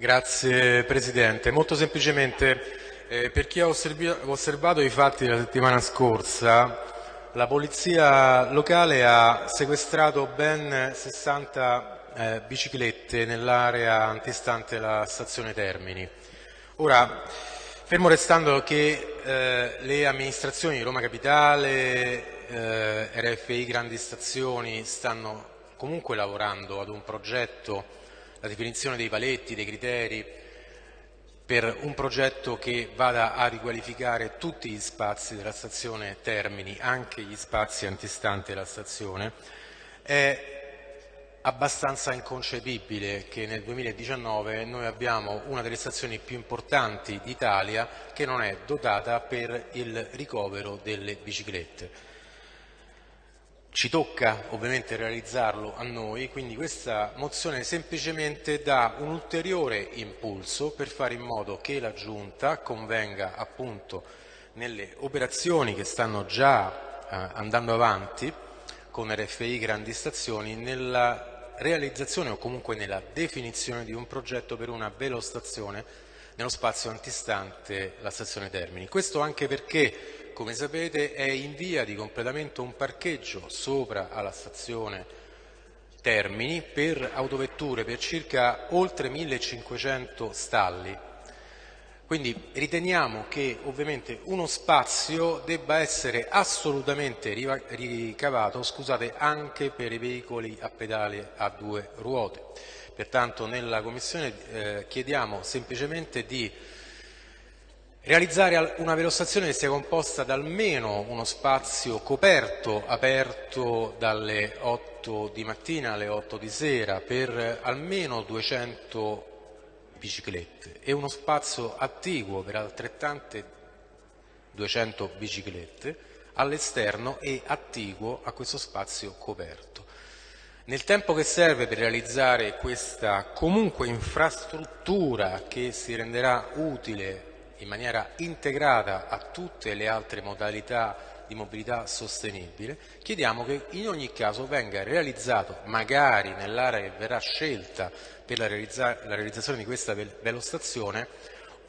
Grazie Presidente. Molto semplicemente, eh, per chi ha osservato i fatti della settimana scorsa, la Polizia locale ha sequestrato ben 60 eh, biciclette nell'area antistante la stazione Termini. Ora, fermo restando che eh, le amministrazioni di Roma Capitale, eh, RFI Grandi Stazioni stanno comunque lavorando ad un progetto, la definizione dei paletti, dei criteri, per un progetto che vada a riqualificare tutti gli spazi della stazione Termini, anche gli spazi antistanti la stazione, è abbastanza inconcepibile che nel 2019 noi abbiamo una delle stazioni più importanti d'Italia che non è dotata per il ricovero delle biciclette. Ci tocca ovviamente realizzarlo a noi, quindi questa mozione semplicemente dà un ulteriore impulso per fare in modo che la Giunta convenga appunto nelle operazioni che stanno già eh, andando avanti con RFI Grandi Stazioni nella realizzazione o comunque nella definizione di un progetto per una velostazione nello spazio antistante la stazione Termini. Questo anche perché come sapete è in via di completamento un parcheggio sopra alla stazione Termini per autovetture per circa oltre 1500 stalli. Quindi riteniamo che ovviamente uno spazio debba essere assolutamente ricavato scusate, anche per i veicoli a pedale a due ruote. Pertanto nella Commissione eh, chiediamo semplicemente di Realizzare una velostazione che sia composta da almeno uno spazio coperto, aperto dalle 8 di mattina alle 8 di sera per almeno 200 biciclette e uno spazio attiguo per altrettante 200 biciclette all'esterno e attiguo a questo spazio coperto. Nel tempo che serve per realizzare questa comunque infrastruttura che si renderà utile in maniera integrata a tutte le altre modalità di mobilità sostenibile, chiediamo che in ogni caso venga realizzato, magari nell'area che verrà scelta per la, realizza la realizzazione di questa velostazione,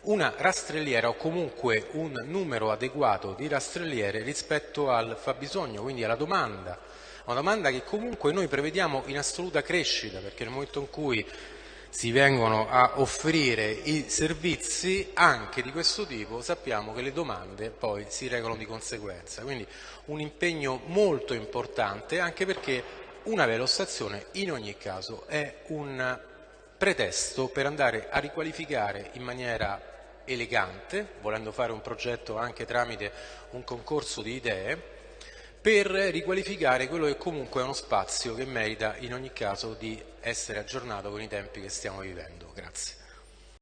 una rastrelliera o comunque un numero adeguato di rastrelliere rispetto al fabbisogno, quindi alla domanda, una domanda che comunque noi prevediamo in assoluta crescita, perché nel momento in cui si vengono a offrire i servizi anche di questo tipo, sappiamo che le domande poi si regolano di conseguenza. Quindi un impegno molto importante anche perché una velostazione in ogni caso è un pretesto per andare a riqualificare in maniera elegante, volendo fare un progetto anche tramite un concorso di idee, per riqualificare quello che comunque è uno spazio che merita in ogni caso di essere aggiornato con i tempi che stiamo vivendo. Grazie.